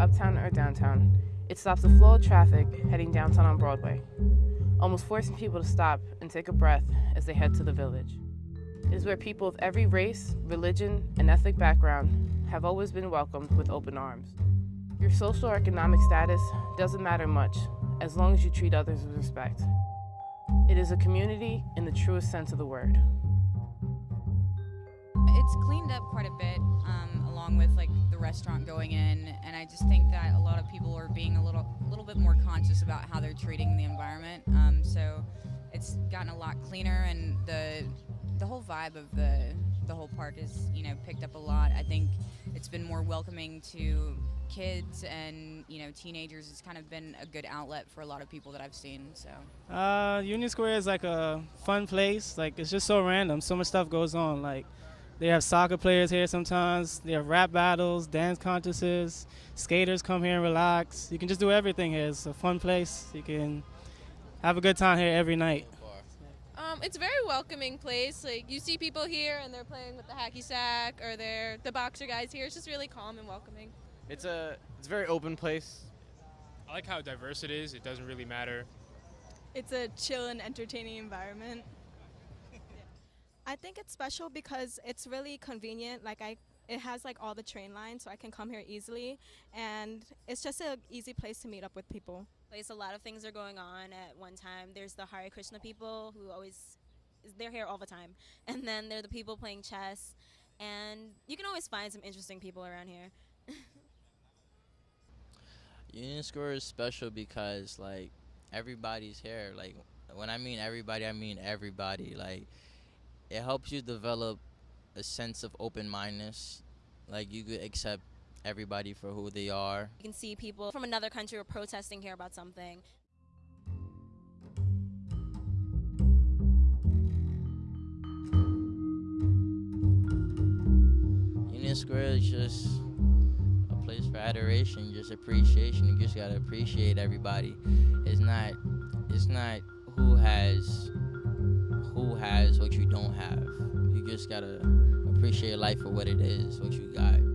uptown or downtown, it stops the flow of traffic heading downtown on Broadway, almost forcing people to stop and take a breath as they head to the village. It is where people of every race, religion, and ethnic background have always been welcomed with open arms. Your social or economic status doesn't matter much as long as you treat others with respect. It is a community in the truest sense of the word. It's cleaned up quite a bit, um, along with like restaurant going in, and I just think that a lot of people are being a little, little bit more conscious about how they're treating the environment. Um, so it's gotten a lot cleaner, and the the whole vibe of the the whole park is you know picked up a lot. I think it's been more welcoming to kids and you know teenagers. It's kind of been a good outlet for a lot of people that I've seen. So uh, Union Square is like a fun place. Like it's just so random. So much stuff goes on. Like they have soccer players here sometimes. They have rap battles, dance contests. Skaters come here and relax. You can just do everything here. It's a fun place. You can have a good time here every night. Um, it's a very welcoming place. Like you see people here and they're playing with the hacky sack or they're the boxer guys here. It's just really calm and welcoming. It's a it's a very open place. I like how diverse it is. It doesn't really matter. It's a chill and entertaining environment. I think it's special because it's really convenient. Like I, it has like all the train lines, so I can come here easily, and it's just an easy place to meet up with people. Place a lot of things are going on at one time. There's the Hare Krishna people who always, they're here all the time, and then there are the people playing chess, and you can always find some interesting people around here. Union Square is special because like everybody's here. Like when I mean everybody, I mean everybody. Like it helps you develop a sense of open-mindedness. Like you could accept everybody for who they are. You can see people from another country are protesting here about something. Union Square is just a place for adoration, just appreciation. You just gotta appreciate everybody. It's not, it's not who has just gotta appreciate life for what it is, what you got.